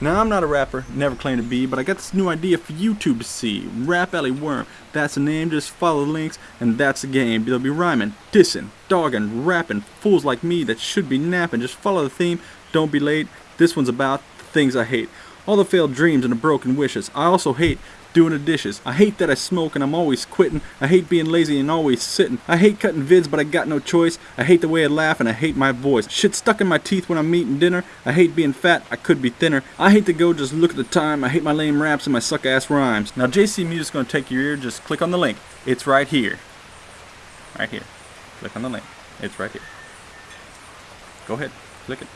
Now I'm not a rapper, never claimed to be, but I got this new idea for YouTube to see. Rap Alley Worm, that's the name, just follow the links, and that's the game. They'll be rhyming, dissing, dogging, rapping, fools like me that should be napping. Just follow the theme, don't be late. This one's about the things I hate. All the failed dreams and the broken wishes. I also hate doing the dishes. I hate that I smoke and I'm always quitting. I hate being lazy and always sitting. I hate cutting vids but I got no choice. I hate the way I laugh and I hate my voice. Shit stuck in my teeth when I'm eating dinner. I hate being fat, I could be thinner. I hate to go just look at the time. I hate my lame raps and my suck ass rhymes. Now JC Music's gonna take your ear, just click on the link. It's right here. Right here. Click on the link. It's right here. Go ahead, click it.